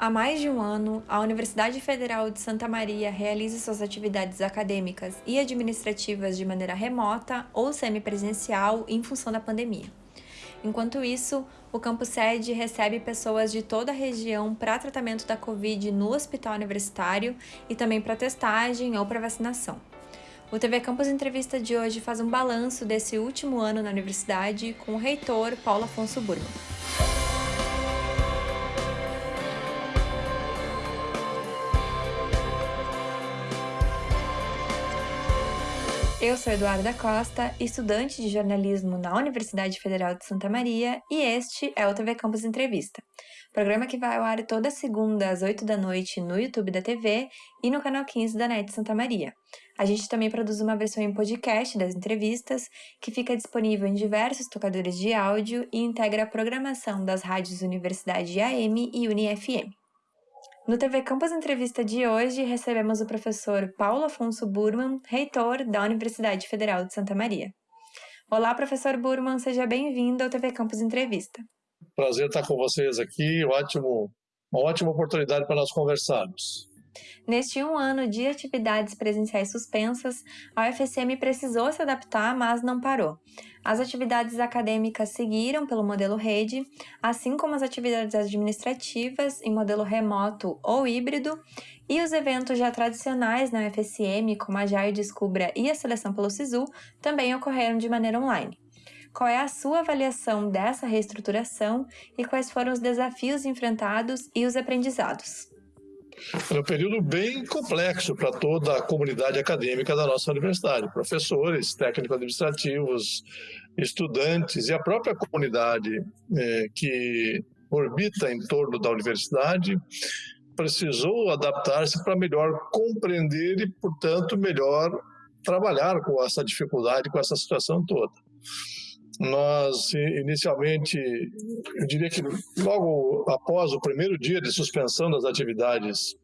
Há mais de um ano, a Universidade Federal de Santa Maria realiza suas atividades acadêmicas e administrativas de maneira remota ou semipresencial em função da pandemia. Enquanto isso, o campus sede recebe pessoas de toda a região para tratamento da Covid no hospital universitário e também para testagem ou para vacinação. O TV Campus Entrevista de hoje faz um balanço desse último ano na universidade com o reitor Paulo Afonso Burman. Eu sou Eduarda Costa, estudante de jornalismo na Universidade Federal de Santa Maria, e este é o TV Campus Entrevista, programa que vai ao ar toda segunda às 8 da noite no YouTube da TV e no canal 15 da NET Santa Maria. A gente também produz uma versão em podcast das entrevistas, que fica disponível em diversos tocadores de áudio e integra a programação das rádios Universidade AM e UniFM. No TV Campus Entrevista de hoje, recebemos o professor Paulo Afonso Burman, reitor da Universidade Federal de Santa Maria. Olá, professor Burman, seja bem-vindo ao TV Campus Entrevista. Prazer estar com vocês aqui, ótimo, uma ótima oportunidade para nós conversarmos. Neste um ano de atividades presenciais suspensas, a UFSM precisou se adaptar, mas não parou. As atividades acadêmicas seguiram pelo modelo rede, assim como as atividades administrativas em modelo remoto ou híbrido, e os eventos já tradicionais na UFSM, como a JAI Descubra e a seleção pelo SISU, também ocorreram de maneira online. Qual é a sua avaliação dessa reestruturação e quais foram os desafios enfrentados e os aprendizados? Foi um período bem complexo para toda a comunidade acadêmica da nossa universidade, professores, técnicos administrativos, estudantes e a própria comunidade é, que orbita em torno da universidade precisou adaptar-se para melhor compreender e, portanto, melhor trabalhar com essa dificuldade, com essa situação toda. Nós, inicialmente, eu diria que logo após o primeiro dia de suspensão das atividades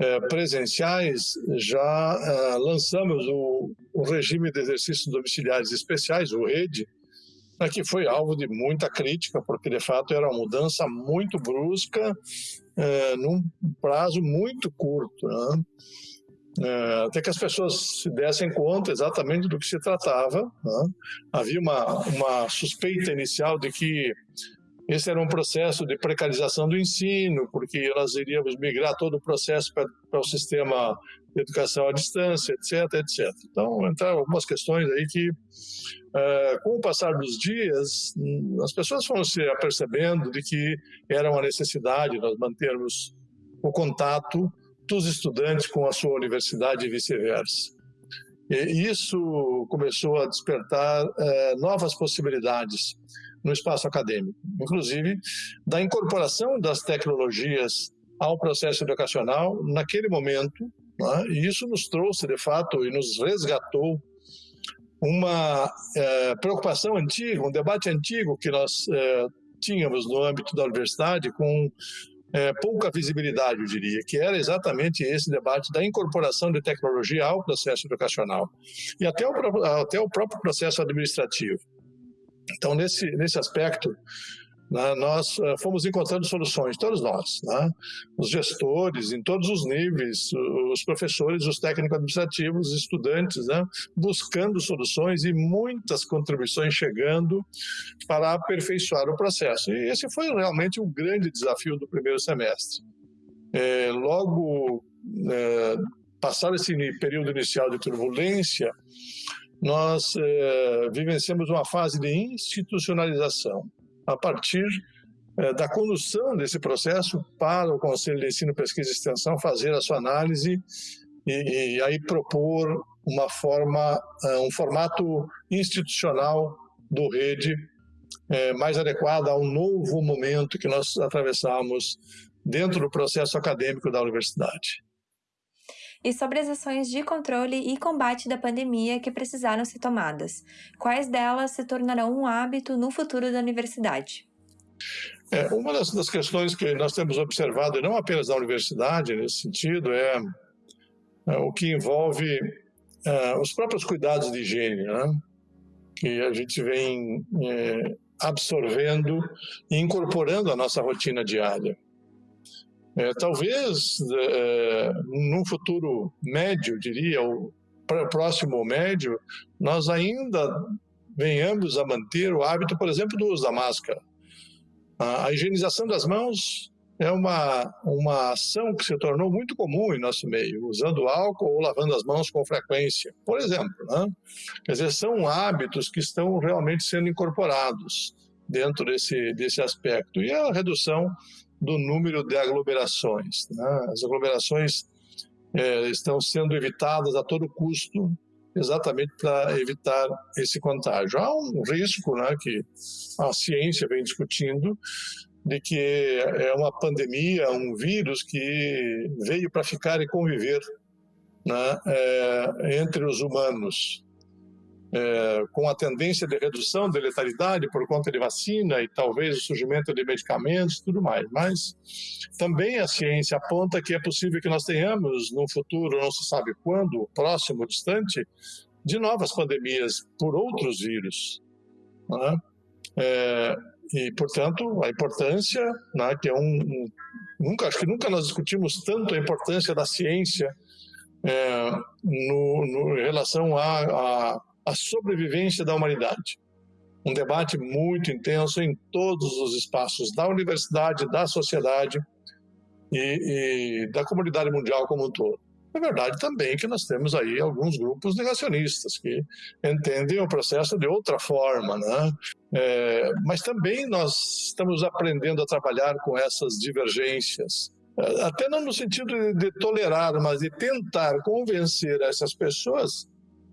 é, presenciais, já é, lançamos o, o, regime de exercícios domiciliares especiais, o RED, né, que foi alvo de muita crítica, porque de fato era uma mudança muito brusca, é, num prazo muito curto. Né? É, até que as pessoas se dessem conta exatamente do que se tratava. Né? Havia uma, uma suspeita inicial de que esse era um processo de precarização do ensino, porque nós iríamos migrar todo o processo para, para o sistema de educação à distância, etc, etc. Então, entraram algumas questões aí que, é, com o passar dos dias, as pessoas foram se apercebendo de que era uma necessidade nós mantermos o contato dos estudantes com a sua universidade e vice-versa. E isso começou a despertar é, novas possibilidades no espaço acadêmico, inclusive da incorporação das tecnologias ao processo educacional naquele momento, né? e isso nos trouxe, de fato, e nos resgatou uma é, preocupação antiga, um debate antigo que nós é, tínhamos no âmbito da universidade com é, pouca visibilidade, eu diria, que era exatamente esse debate da incorporação de tecnologia ao processo educacional e até o, até o próprio processo administrativo. Então, nesse, nesse aspecto, né, nós uh, fomos encontrando soluções, todos nós, né, os gestores, em todos os níveis, os professores, os técnicos administrativos, os estudantes, né, buscando soluções e muitas contribuições chegando para aperfeiçoar o processo. E esse foi realmente o um grande desafio do primeiro semestre. É, logo, é, passado esse período inicial de turbulência, nós é, vivenciamos uma fase de institucionalização a partir é, da condução desse processo para o Conselho de Ensino, Pesquisa e Extensão fazer a sua análise e, e aí propor uma forma, é, um formato institucional do rede é, mais adequado a um novo momento que nós atravessamos dentro do processo acadêmico da universidade. E sobre as ações de controle e combate da pandemia que precisaram ser tomadas, quais delas se tornarão um hábito no futuro da universidade? É, uma das, das, questões que nós temos observado, e não apenas na universidade nesse sentido, é, é o que envolve é, os próprios cuidados de higiene, né? que a gente vem é, absorvendo e incorporando à nossa rotina diária. É, talvez, é, num futuro médio, diria, ou próximo médio, nós ainda venhamos a manter o hábito, por exemplo, do uso da máscara. A higienização das mãos é uma, uma ação que se tornou muito comum em nosso meio, usando álcool ou lavando as mãos com frequência, por exemplo. Né? Quer dizer, são hábitos que estão realmente sendo incorporados dentro desse, desse aspecto. E a redução do número de aglomerações. Né? As aglomerações é, estão sendo evitadas a todo custo, exatamente para evitar esse contágio. Há um risco né, que a ciência vem discutindo de que é uma pandemia, um vírus que veio para ficar e conviver né, é, entre os humanos, é, com a tendência de redução da letalidade por conta de vacina e talvez o surgimento de medicamentos e tudo mais. Mas também a ciência aponta que é possível que nós tenhamos, no futuro, não se sabe quando, próximo, distante, de novas pandemias por outros vírus. Né? É, e, portanto, a importância, né, que é um, um, nunca acho que nunca nós discutimos tanto a importância da ciência é, no, no, em relação à sobrevivência da humanidade. Um debate muito intenso em todos os espaços da universidade, da sociedade e, e da comunidade mundial como um todo. É verdade também que nós temos aí alguns grupos negacionistas que entendem o processo de outra forma, né? É, mas também nós estamos aprendendo a trabalhar com essas divergências, é, até não no sentido de, de tolerar, mas de tentar convencer essas pessoas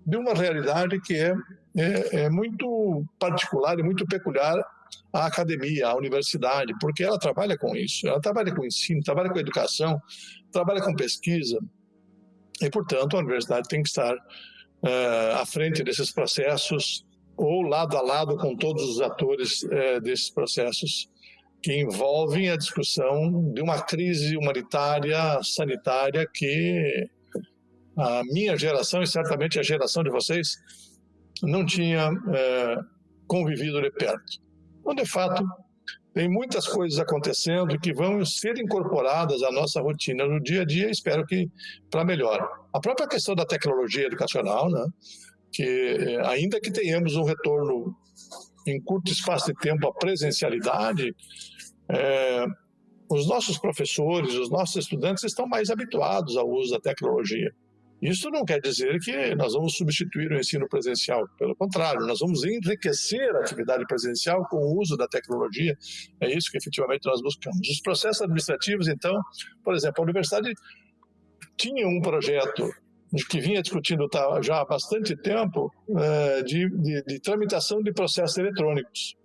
de uma realidade que é, é, é muito particular e muito peculiar à academia, à universidade, porque ela trabalha com isso, ela trabalha com ensino, trabalha com educação, trabalha com pesquisa, e, portanto, a universidade tem que estar uh, à frente desses processos ou lado a lado com todos os atores uh, desses processos que envolvem a discussão de uma crise humanitária, sanitária que a minha geração e certamente a geração de vocês não tinha uh, convivido de perto. Então, de fato, tem muitas coisas acontecendo que vão ser incorporadas à nossa rotina no dia a dia, espero que para melhor. A própria questão da tecnologia educacional, né? que eh, ainda que tenhamos um retorno em curto espaço de tempo à presencialidade, é, os nossos professores, os nossos estudantes estão mais habituados ao uso da tecnologia. Isso não quer dizer que nós vamos substituir o ensino presencial, pelo contrário, nós vamos enriquecer a atividade presencial com o uso da tecnologia, é isso que efetivamente nós buscamos. Os processos administrativos, então, por exemplo, a universidade tinha um projeto que vinha discutindo tá, já há bastante tempo é, de, de, de tramitação de processos eletrônicos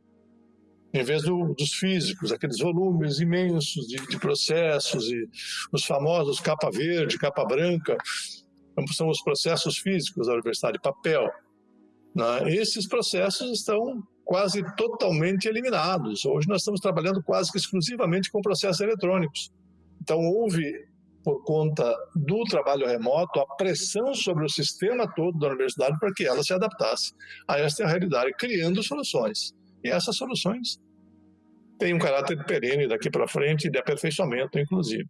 em vez do, dos físicos, aqueles volumes imensos de, de, processos e os famosos capa verde, capa branca, são os processos físicos da universidade, papel. Né? Esses processos estão quase totalmente eliminados. Hoje nós estamos trabalhando quase que exclusivamente com processos eletrônicos. Então houve, por conta do trabalho remoto, a pressão sobre o sistema todo da universidade para que ela se adaptasse a esta realidade, criando soluções. E essas soluções têm um caráter perene daqui para frente de aperfeiçoamento, inclusive.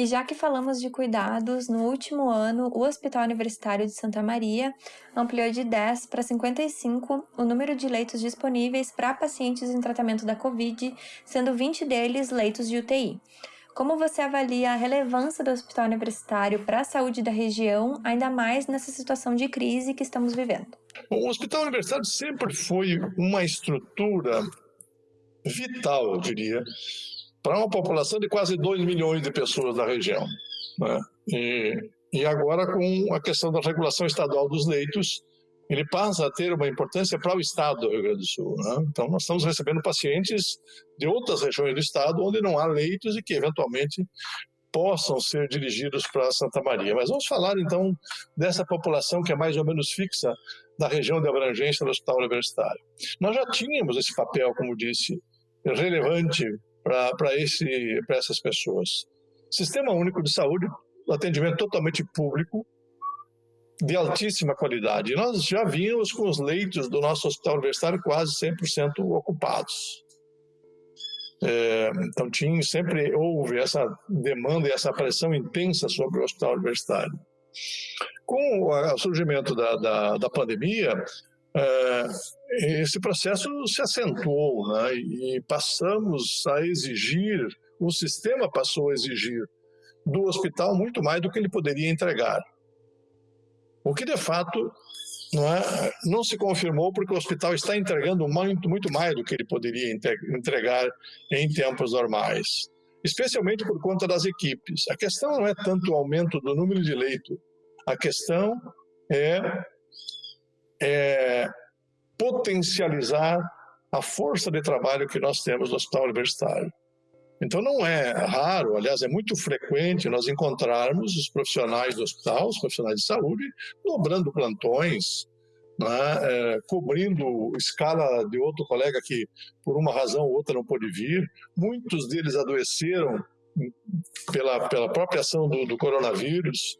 E já que falamos de cuidados, no último ano, o Hospital Universitário de Santa Maria ampliou de 10 para 55 o número de leitos disponíveis para pacientes em tratamento da Covid, sendo 20 deles leitos de UTI. Como você avalia a relevância do Hospital Universitário para a saúde da região, ainda mais nessa situação de crise que estamos vivendo? O Hospital Universitário sempre foi uma estrutura vital, eu diria, para uma população de quase 2 milhões de pessoas da região. Né? E, e agora, com a questão da regulação estadual dos leitos, ele passa a ter uma importância para o estado do Rio Grande do Sul. Né? Então, nós estamos recebendo pacientes de outras regiões do estado onde não há leitos e que, eventualmente, possam ser dirigidos para Santa Maria. Mas vamos falar, então, dessa população que é mais ou menos fixa da região de abrangência do Hospital Universitário. Nós já tínhamos esse papel, como disse, relevante para essas pessoas. Sistema Único de Saúde, atendimento totalmente público, de altíssima qualidade. nós já vínhamos com os leitos do nosso hospital universitário quase 100% ocupados. É, então, tinha, sempre houve essa demanda e essa pressão intensa sobre o hospital universitário. Com o surgimento da, da, da pandemia, esse processo se acentuou né, e passamos a exigir, o sistema passou a exigir do hospital muito mais do que ele poderia entregar. O que de fato não, é, não se confirmou porque o hospital está entregando muito, muito mais do que ele poderia entregar em tempos normais, especialmente por conta das equipes. A questão não é tanto o aumento do número de leitos, a questão é, é potencializar a força de trabalho que nós temos no hospital universitário. Então não é raro, aliás, é muito frequente nós encontrarmos os profissionais do hospital, os profissionais de saúde, dobrando plantões, né, é, cobrindo escala de outro colega que por uma razão ou outra não pôde vir. Muitos deles adoeceram pela, pela própria ação do, do coronavírus,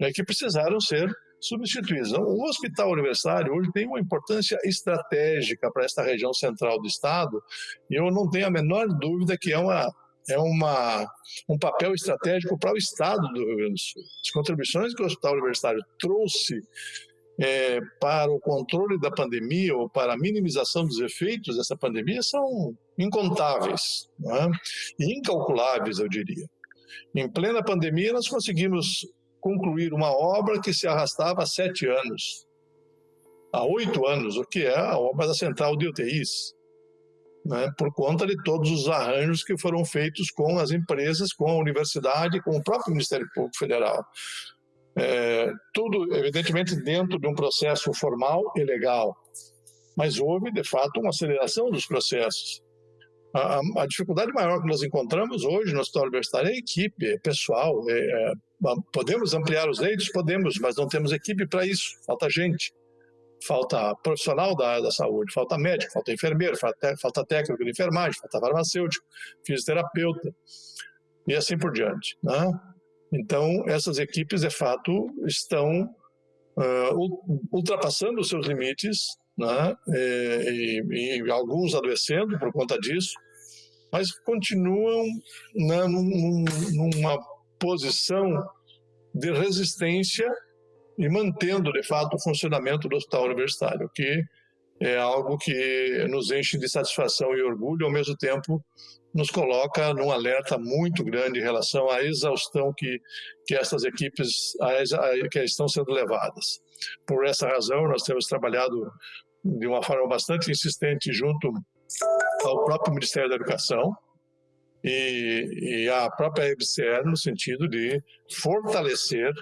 né, que precisaram ser substituídos. Então, o hospital universitário hoje tem uma importância estratégica para esta região central do estado e eu não tenho a menor dúvida que é uma é uma, um papel estratégico para o Estado do Rio Grande do Sul. As contribuições que o Hospital Universitário trouxe é, para o controle da pandemia ou para a minimização dos efeitos dessa pandemia são incontáveis é? incalculáveis, eu diria. Em plena pandemia, nós conseguimos concluir uma obra que se arrastava há sete anos, há oito anos, o que é a obra da Central de UTIs, né, por conta de todos os arranjos que foram feitos com as empresas, com a universidade, com o próprio Ministério Público Federal. É, tudo, evidentemente, dentro de um processo formal e legal, mas houve, de fato, uma aceleração dos processos. A, a, dificuldade maior que nós encontramos hoje no hospital universitário é a equipe, é pessoal. É, é, podemos ampliar os leitos? Podemos, mas não temos equipe para isso, falta gente. Falta profissional da área da saúde, falta médico, falta enfermeiro, falta, falta técnico de enfermagem, falta farmacêutico, fisioterapeuta e assim por diante. Né? Então, essas equipes, de fato, estão uh, ultrapassando os seus limites né? E, e, e, alguns adoecendo por conta disso, mas continuam né, num, numa posição de resistência e mantendo, de fato, o funcionamento do hospital universitário, que é algo que nos enche de satisfação e orgulho, ao mesmo tempo nos coloca num alerta muito grande em relação à exaustão que, que essas equipes a, a, que estão sendo levadas. Por essa razão, nós temos trabalhado de uma forma bastante insistente junto ao próprio Ministério da Educação e, e à própria EBCR no sentido de fortalecer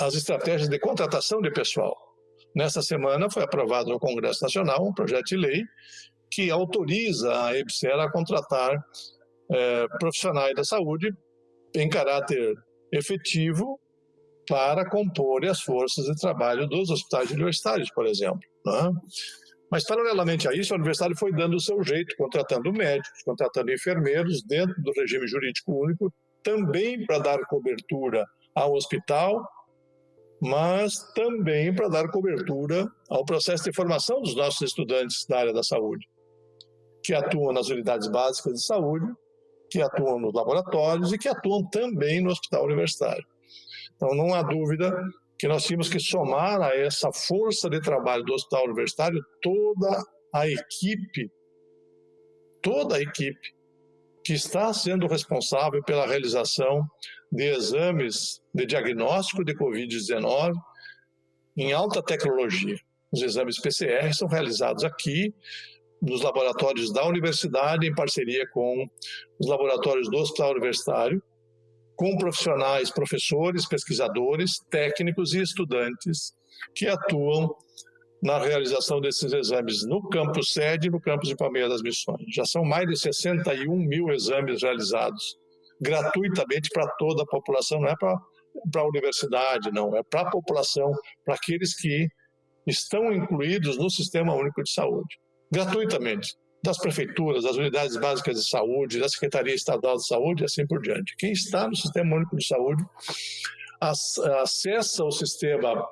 as estratégias de contratação de pessoal. Nessa semana foi aprovado no Congresso Nacional um projeto de lei que autoriza a EBCR a contratar é, profissionais da saúde em caráter efetivo para compor as forças de trabalho dos hospitais universitários, por exemplo. Né? Mas, paralelamente a isso, a universidade foi dando o seu jeito, contratando médicos, contratando enfermeiros dentro do regime jurídico único, também para dar cobertura ao hospital, mas também para dar cobertura ao processo de formação dos nossos estudantes da área da saúde, que atuam nas unidades básicas de saúde, que atuam nos laboratórios e que atuam também no hospital universitário. Então, não há dúvida que nós tínhamos que somar a essa força de trabalho do hospital universitário toda a equipe, toda a equipe que está sendo responsável pela realização de exames de diagnóstico de Covid-19 em alta tecnologia. Os exames PCR são realizados aqui nos laboratórios da universidade em parceria com os laboratórios do Hospital Universitário com profissionais, professores, pesquisadores, técnicos e estudantes que atuam na realização desses exames no campus sede e no campus de Palmeiras das Missões. Já são mais de 61 mil exames realizados gratuitamente para toda a população, não é para a universidade, não, é para a população, para aqueles que estão incluídos no Sistema Único de Saúde, gratuitamente das prefeituras, das unidades básicas de saúde, da Secretaria Estadual de Saúde e assim por diante. Quem está no Sistema Único de Saúde acessa o sistema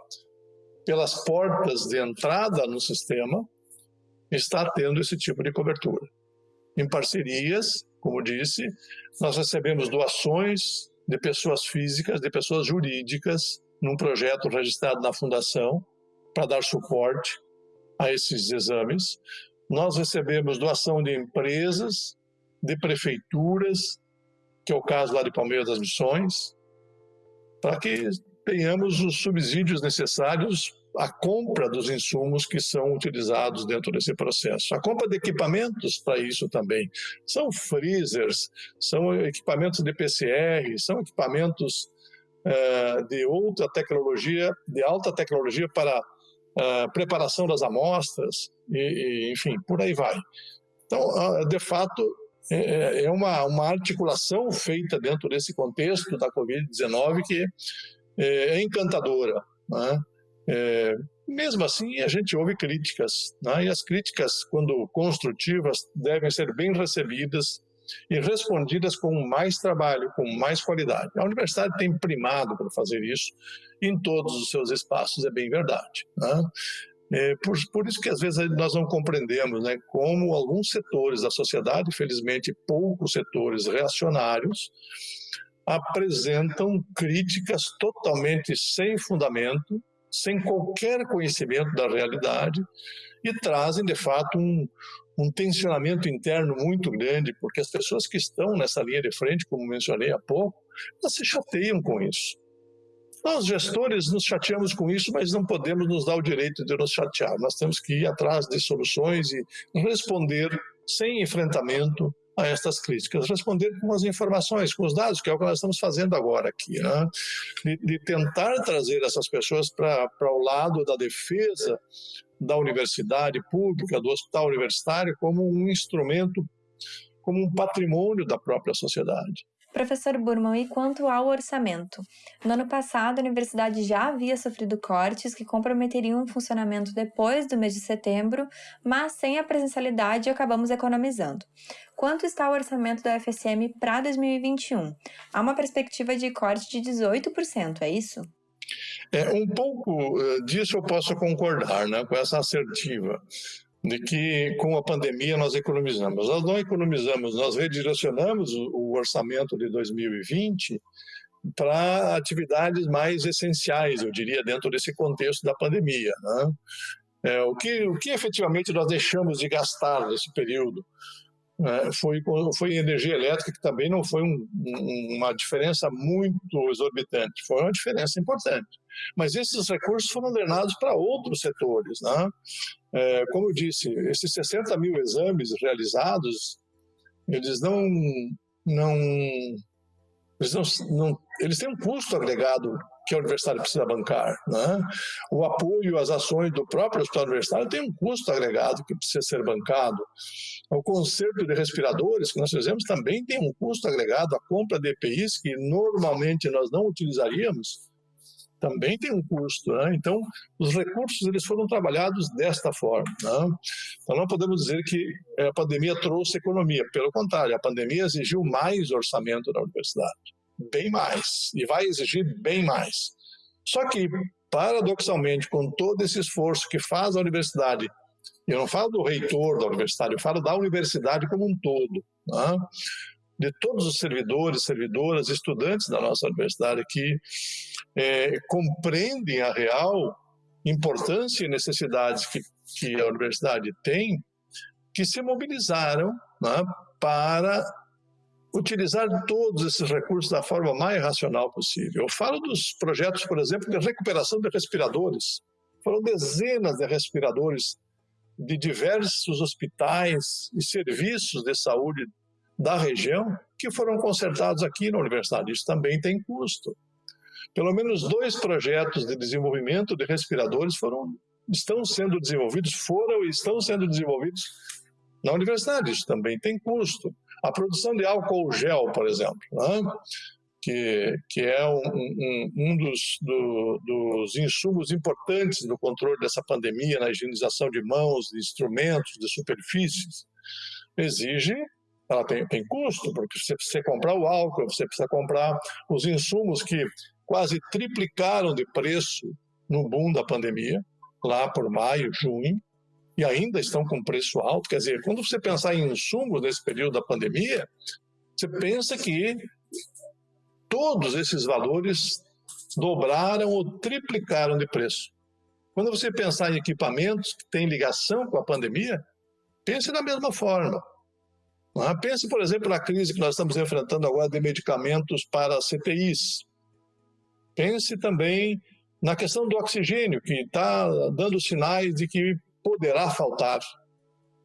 pelas portas de entrada no sistema, está tendo esse tipo de cobertura, em parcerias como disse, nós recebemos doações de pessoas físicas, de pessoas jurídicas, num projeto registrado na Fundação, para dar suporte a esses exames. Nós recebemos doação de empresas, de prefeituras, que é o caso lá de Palmeiras das Missões, para que tenhamos os subsídios necessários à compra dos insumos que são utilizados dentro desse processo. A compra de equipamentos para isso também. São freezers, são equipamentos de PCR, são equipamentos uh, de outra tecnologia, de alta tecnologia para uh, preparação das amostras, e, e, enfim, por aí vai. Então, uh, de fato, é, é uma, uma articulação feita dentro desse contexto da Covid-19 que é, é encantadora. Né? É, mesmo assim, a gente ouve críticas, né? e as críticas, quando construtivas, devem ser bem recebidas e respondidas com mais trabalho, com mais qualidade. A universidade tem primado para fazer isso em todos os seus espaços, é bem verdade. Né? É por, por, isso que às vezes nós não compreendemos né, como alguns setores da sociedade, felizmente poucos setores reacionários, apresentam críticas totalmente sem fundamento, sem qualquer conhecimento da realidade e trazem, de fato, um, um tensionamento interno muito grande, porque as pessoas que estão nessa linha de frente, como mencionei há pouco, elas se chateiam com isso. Nós, gestores, nos chateamos com isso, mas não podemos nos dar o direito de nos chatear. Nós temos que ir atrás de soluções e responder sem enfrentamento a estas críticas, responder com as informações, com os dados, que é o que nós estamos fazendo agora aqui, né? de, de tentar trazer essas pessoas para o lado da defesa da universidade pública, do hospital universitário, como um instrumento, como um patrimônio da própria sociedade. Professor Burman, e quanto ao orçamento? No ano passado, a universidade já havia sofrido cortes que comprometeriam o funcionamento depois do mês de setembro, mas sem a presencialidade acabamos economizando. Quanto está o orçamento da UFSM para 2021? Há uma perspectiva de corte de 18%, é isso? É, um pouco eh, disso eu posso concordar, né, com essa assertiva de que com a pandemia nós economizamos. Nós não economizamos, nós redirecionamos o orçamento de 2020 para atividades mais essenciais, eu diria, dentro desse contexto da pandemia. Né? É, o, que, o que efetivamente nós deixamos de gastar nesse período? É, foi, foi energia elétrica, que também não foi um, um, uma diferença muito exorbitante, foi uma diferença importante. Mas esses recursos foram drenados para outros setores. Né? É, como eu disse, esses 60 mil exames realizados, eles não, não, eles não, não eles têm um custo agregado que a universidade precisa bancar. Né? O apoio às ações do próprio hospital universitário tem um custo agregado que precisa ser bancado. O conserto de respiradores que nós fizemos também tem um custo agregado. A compra de EPIs, que normalmente nós não utilizaríamos, também tem um custo. Né? Então, os recursos eles foram trabalhados desta forma. Né? Então, não podemos dizer que eh, a pandemia trouxe economia. Pelo contrário, a pandemia exigiu mais orçamento da universidade bem mais e vai exigir bem mais. Só que, paradoxalmente, com todo esse esforço que faz a universidade, eu não falo do reitor da universidade, eu falo da universidade como um todo, né? De todos os servidores, servidoras, estudantes da nossa universidade que é, compreendem a real importância e necessidades que, que a universidade tem, que se mobilizaram né, para utilizar todos esses recursos da forma mais racional possível. Eu falo dos projetos, por exemplo, de recuperação de respiradores. Foram dezenas de respiradores de diversos hospitais e serviços de saúde da região que foram consertados aqui na universidade. Isso também tem custo. Pelo menos dois projetos de desenvolvimento de respiradores foram, estão sendo desenvolvidos, foram e estão sendo desenvolvidos na universidade. Isso também tem custo. A produção de álcool gel, por exemplo, né? que, que é um, um, um dos, do, dos insumos importantes no controle dessa pandemia, na higienização de mãos, de instrumentos, de superfícies, exige ela tem, tem custo, porque você precisa comprar o álcool, você precisa comprar os insumos que quase triplicaram de preço no boom da pandemia, lá por maio, junho, e ainda estão com preço alto. Quer dizer, quando você pensar em insumos nesse período da pandemia, você pensa que todos esses valores dobraram ou triplicaram de preço. Quando você pensar em equipamentos que têm ligação com a pandemia, pense da mesma forma. É? Pense, por exemplo, na crise que nós estamos enfrentando agora de medicamentos para CTIs. Pense também na questão do oxigênio, que está dando sinais de que poderá faltar.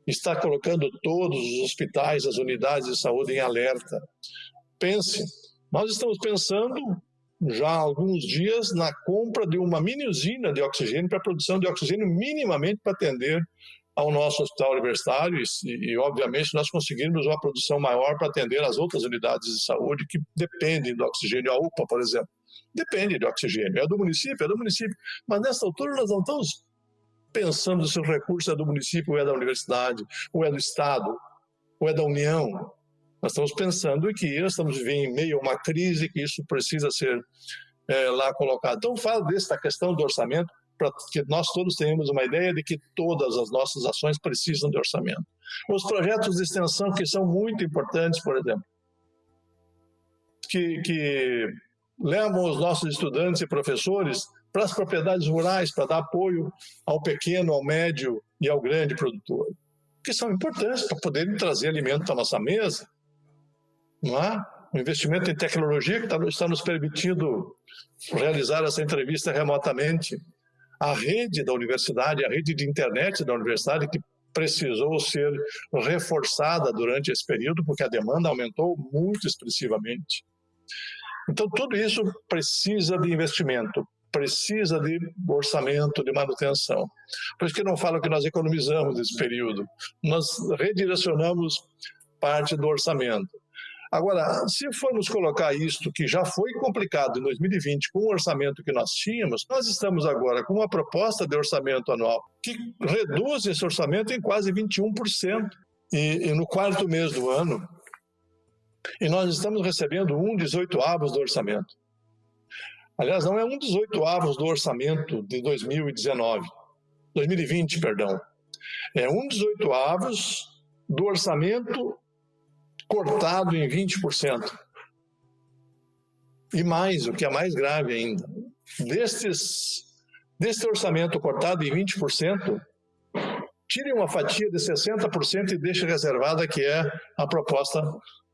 Está colocando todos os hospitais, as unidades de saúde em alerta. Pense, nós estamos pensando já há alguns dias na compra de uma mini usina de oxigênio para produção de oxigênio minimamente para atender ao nosso hospital universitário e, e, obviamente, nós conseguirmos uma produção maior para atender as outras unidades de saúde que dependem do oxigênio. A UPA, por exemplo, depende de oxigênio. É do município, é do município. Mas nessa altura nós não estamos pensando se o recurso é do município ou é da universidade, ou é do Estado, ou é da União. Nós estamos pensando que estamos vivendo em meio a uma crise, que isso precisa ser é, lá colocado. Então, fala dessa questão do orçamento, para que nós todos tenhamos uma ideia de que todas as nossas ações precisam de orçamento. Os projetos de extensão que são muito importantes, por exemplo, que, que levam os nossos estudantes e professores para as propriedades rurais, para dar apoio ao pequeno, ao médio e ao grande produtor, que são importantes para poderem trazer alimento à nossa mesa. Não é? O investimento em tecnologia que está, está nos permitindo realizar essa entrevista remotamente a rede da universidade, a rede de internet da universidade, que precisou ser reforçada durante esse período, porque a demanda aumentou muito expressivamente. Então, tudo isso precisa de investimento, precisa de orçamento, de manutenção. Por isso que não falo que nós economizamos nesse período, nós redirecionamos parte do orçamento. Agora, se formos colocar isto, que já foi complicado em 2020 com o orçamento que nós tínhamos, nós estamos agora com uma proposta de orçamento anual que reduz esse orçamento em quase 21%. E, e no quarto mês do ano, e nós estamos recebendo um 18 avos do orçamento. Aliás, não é um 18 avos do orçamento de 2019, 2020, perdão. É um 18 avos do orçamento cortado em 20%. E mais, o que é mais grave ainda, destes, deste orçamento cortado em 20%, tire uma fatia de 60% e deixe reservada, que é a proposta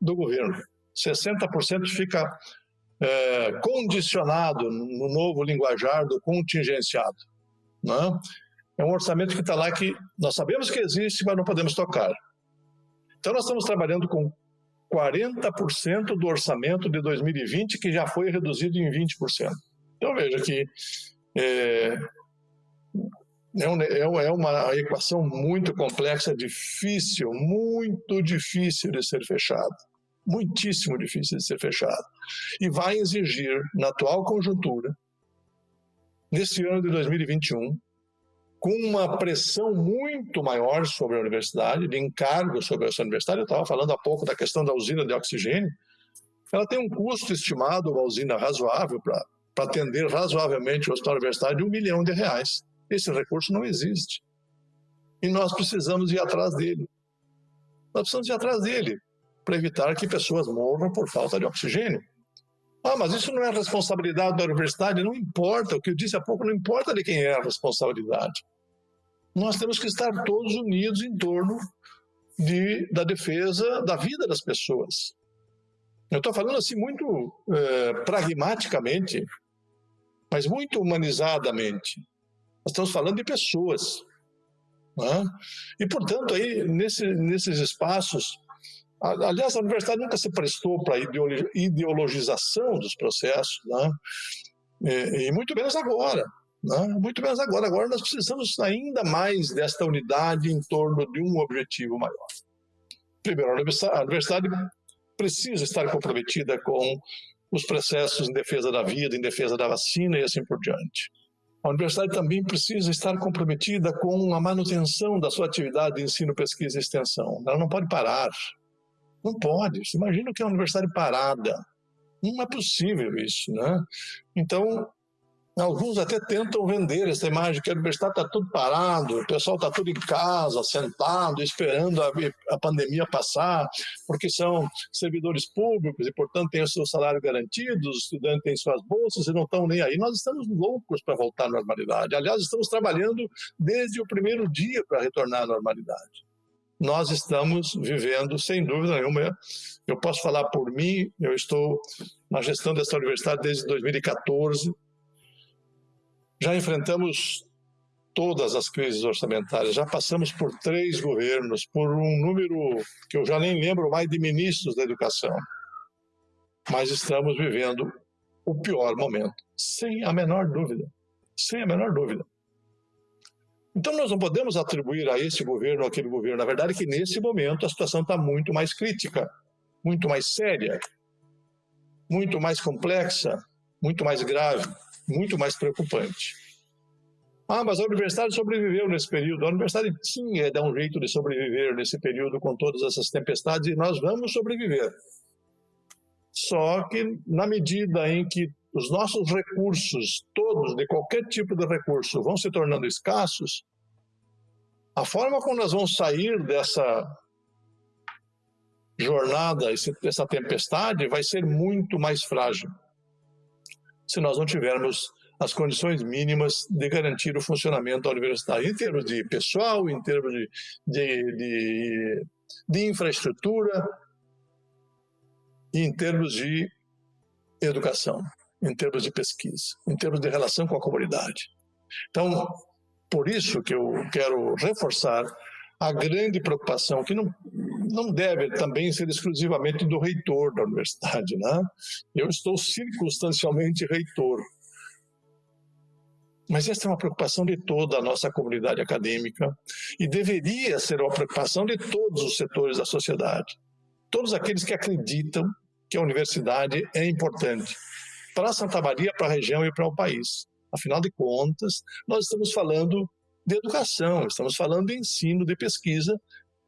do governo. 60% fica é, condicionado no novo linguajar do contingenciado. Né? É um orçamento que está lá que nós sabemos que existe, mas não podemos tocar. Então, nós estamos trabalhando com 40% do orçamento de 2020, que já foi reduzido em 20%. Então, veja que é, é, é, é uma equação muito complexa, difícil, muito difícil de ser fechada. Muitíssimo difícil de ser fechada. E vai exigir, na atual conjuntura, nesse ano de 2021, com uma pressão muito maior sobre a universidade, de encargo sobre essa universidade. Eu estava falando há pouco da questão da usina de oxigênio. Ela tem um custo estimado, uma usina razoável, para atender razoavelmente o hospital universitário, de um milhão de reais. Esse recurso não existe. E nós precisamos ir atrás dele. Nós precisamos ir atrás dele para evitar que pessoas morram por falta de oxigênio. Ah, mas isso não é responsabilidade da universidade? Não importa, o que eu disse há pouco, não importa de quem é a responsabilidade nós temos que estar todos unidos em torno de, da defesa da vida das pessoas. Eu estou falando assim muito é, pragmaticamente, mas muito humanizadamente. Nós estamos falando de pessoas. Né? E, portanto, aí, nesse, nesses espaços, aliás, a universidade nunca se prestou para a ideologização dos processos, né? e, e muito menos agora. Né? Muito menos agora. Agora nós precisamos ainda mais desta unidade em torno de um objetivo maior. Primeiro, a universidade precisa estar comprometida com os processos em defesa da vida, em defesa da vacina e assim por diante. A universidade também precisa estar comprometida com a manutenção da sua atividade de ensino, pesquisa e extensão. Ela não pode parar. Não pode. Imagina que é uma universidade parada. Não é possível isso, né? Então, Alguns até tentam vender essa imagem que a universidade está tudo parado, o pessoal está tudo em casa, sentado, esperando a, a, pandemia passar, porque são servidores públicos e, portanto, têm o seu salário garantido, os estudantes têm suas bolsas e não estão nem aí. Nós estamos loucos para voltar à normalidade. Aliás, estamos trabalhando desde o primeiro dia para retornar à normalidade. Nós estamos vivendo, sem dúvida nenhuma, eu posso falar por mim, eu estou na gestão dessa universidade desde 2014 já enfrentamos todas as crises orçamentárias, já passamos por três governos, por um número que eu já nem lembro mais de ministros da educação. Mas estamos vivendo o pior momento, sem a menor dúvida. Sem a menor dúvida. Então, nós não podemos atribuir a esse governo ou aquele governo. Na verdade, é que nesse momento a situação está muito mais crítica, muito mais séria, muito mais complexa, muito mais grave muito mais preocupante. Ah, mas a universidade sobreviveu nesse período. A universidade tinha dar um jeito de sobreviver nesse período com todas essas tempestades e nós vamos sobreviver. Só que na medida em que os nossos recursos, todos, de qualquer tipo de recurso, vão se tornando escassos, a forma como nós vamos sair dessa jornada, dessa tempestade, vai ser muito mais frágil se nós não tivermos as condições mínimas de garantir o funcionamento da universidade, em termos de pessoal, em termos de, de, de, de infraestrutura e em termos de educação, em termos de pesquisa, em termos de relação com a comunidade. Então, por isso que eu quero reforçar a grande preocupação, que não, não deve também ser exclusivamente do reitor da universidade. Né? Eu estou circunstancialmente reitor. Mas essa é uma preocupação de toda a nossa comunidade acadêmica e deveria ser uma preocupação de todos os setores da sociedade. Todos aqueles que acreditam que a universidade é importante para Santa Maria, para a região e para o país. Afinal de contas, nós estamos falando de educação, estamos falando de ensino, de pesquisa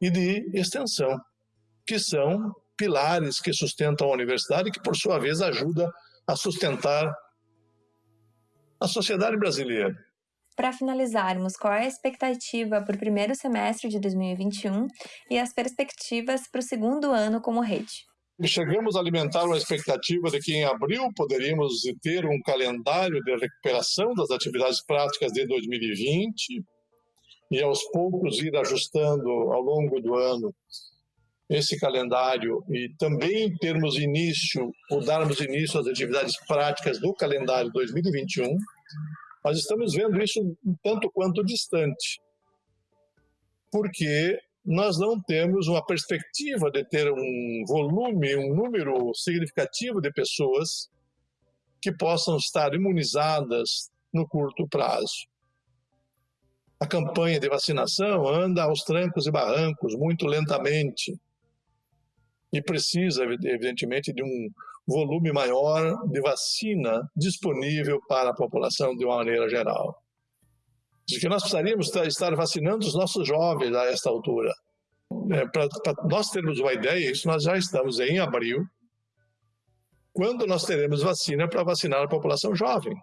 e de extensão, que são pilares que sustentam a universidade e que, por sua vez, ajuda a sustentar a sociedade brasileira. Para finalizarmos, qual é a expectativa para o primeiro semestre de 2021 e as perspectivas para o segundo ano como rede? Chegamos a alimentar uma expectativa de que em abril poderíamos ter um calendário de recuperação das atividades práticas de 2020 e aos poucos ir ajustando ao longo do ano esse calendário e também termos início ou darmos início às atividades práticas do calendário 2021, nós estamos vendo isso um tanto quanto distante. Porque nós não temos uma perspectiva de ter um volume, um número significativo de pessoas que possam estar imunizadas no curto prazo. A campanha de vacinação anda aos trancos e barrancos, muito lentamente, e precisa, evidentemente, de um volume maior de vacina disponível para a população de uma maneira geral de que nós precisaríamos estar vacinando os nossos jovens a esta altura. É, Para nós termos uma ideia, isso nós já estamos em abril, quando nós teremos vacina para vacinar a população jovem,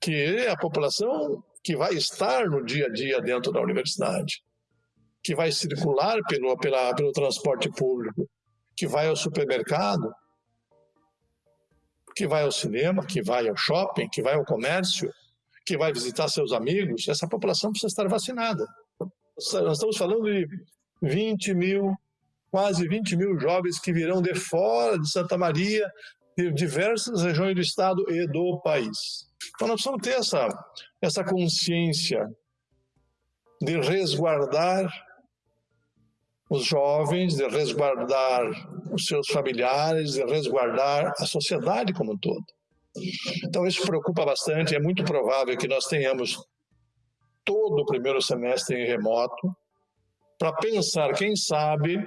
que é a população que vai estar no dia a dia dentro da universidade, que vai circular pelo, pela, pelo transporte público, que vai ao supermercado, que vai ao cinema, que vai ao shopping, que vai ao comércio, que vai visitar seus amigos, essa população precisa estar vacinada. Nós estamos falando de 20 mil, quase 20 mil jovens que virão de fora de Santa Maria, de diversas regiões do estado e do país. Então nós precisamos ter essa, essa consciência de resguardar os jovens, de resguardar os seus familiares, de resguardar a sociedade como um todo. Então, isso preocupa bastante. É muito provável que nós tenhamos todo o primeiro semestre em remoto, para pensar, quem sabe,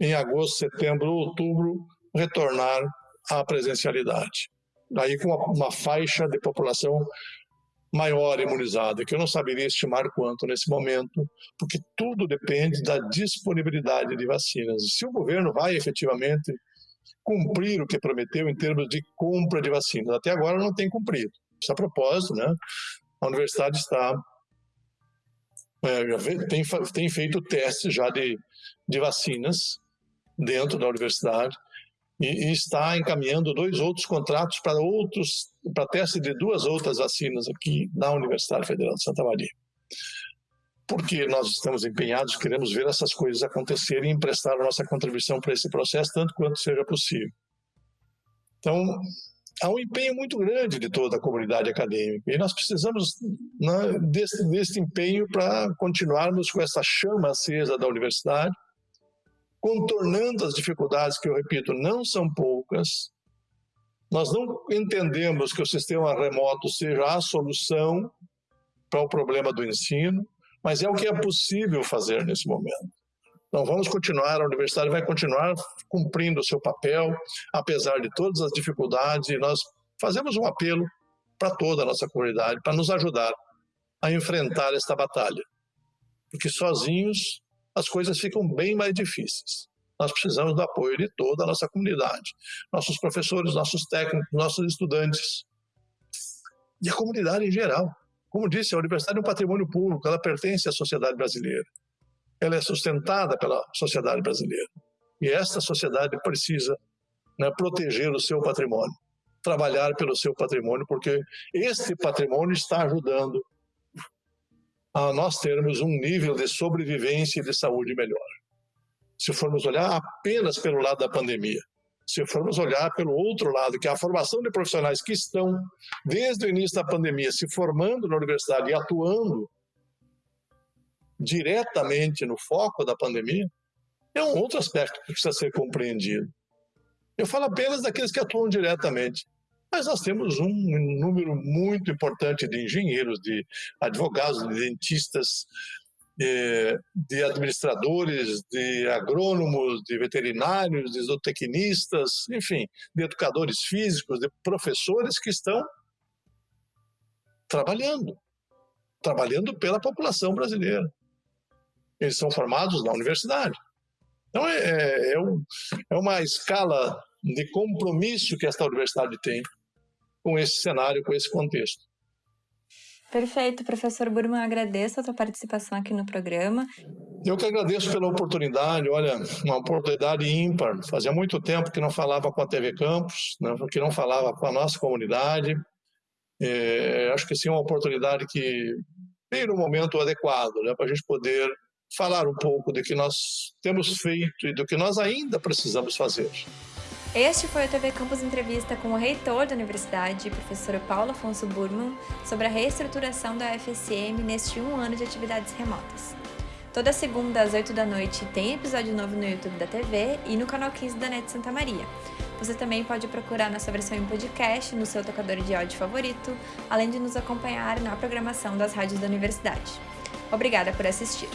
em agosto, setembro, outubro, retornar à presencialidade. Daí com uma, faixa de população maior imunizada, que eu não saberia estimar quanto nesse momento, porque tudo depende da disponibilidade de vacinas. Se o governo vai efetivamente cumprir o que prometeu em termos de compra de vacinas. Até agora não tem cumprido. Isso a propósito, né? A universidade está é, tem, tem feito testes já de, de vacinas dentro da universidade e, e está encaminhando dois outros contratos para outros para teste de duas outras vacinas aqui na Universidade Federal de Santa Maria. Porque nós estamos empenhados, queremos ver essas coisas acontecerem e emprestar a nossa contribuição para esse processo tanto quanto seja possível. Então, há um empenho muito grande de toda a comunidade acadêmica e nós precisamos né, desse, desse empenho para continuarmos com essa chama acesa da universidade, contornando as dificuldades que, eu repito, não são poucas. Nós não entendemos que o sistema remoto seja a solução para o problema do ensino, mas é o que é possível fazer nesse momento. Então, vamos continuar, a universidade vai continuar cumprindo o seu papel, apesar de todas as dificuldades, e nós fazemos um apelo para toda a nossa comunidade, para nos ajudar a enfrentar esta batalha. Porque sozinhos as coisas ficam bem mais difíceis. Nós precisamos do apoio de toda a nossa comunidade, nossos professores, nossos técnicos, nossos estudantes e a comunidade em geral. Como disse, a universidade é um patrimônio público, ela pertence à sociedade brasileira. Ela é sustentada pela sociedade brasileira. E esta sociedade precisa né, proteger o seu patrimônio, trabalhar pelo seu patrimônio, porque este patrimônio está ajudando a nós termos um nível de sobrevivência e de saúde melhor. Se formos olhar apenas pelo lado da pandemia, se formos olhar pelo outro lado, que é a formação de profissionais que estão, desde o início da pandemia, se formando na universidade e atuando diretamente no foco da pandemia, é um outro aspecto que precisa ser compreendido. Eu falo apenas daqueles que atuam diretamente. Mas nós temos um número muito importante de engenheiros, de advogados, de dentistas, de, administradores, de agrônomos, de veterinários, de zootecnistas, enfim, de educadores físicos, de professores que estão trabalhando, trabalhando pela população brasileira. Eles são formados na universidade. Então, é, é, é, um, é uma escala de compromisso que esta universidade tem com esse cenário, com esse contexto. Perfeito, professor Burman, agradeço a sua participação aqui no programa. Eu que agradeço pela oportunidade, olha, uma oportunidade ímpar. Fazia muito tempo que não falava com a TV Campus, né, que não falava com a nossa comunidade. É, acho que sim, uma oportunidade que veio no momento adequado, né, para a gente poder falar um pouco do que nós temos feito e do que nós ainda precisamos fazer. Este foi o TV Campus Entrevista com o reitor da universidade, professor Paulo Afonso Burman, sobre a reestruturação da UFSM neste um ano de atividades remotas. Toda segunda às 8 da noite tem episódio novo no YouTube da TV e no canal 15 da NET Santa Maria. Você também pode procurar nossa versão em podcast no seu tocador de áudio favorito, além de nos acompanhar na programação das rádios da universidade. Obrigada por assistir!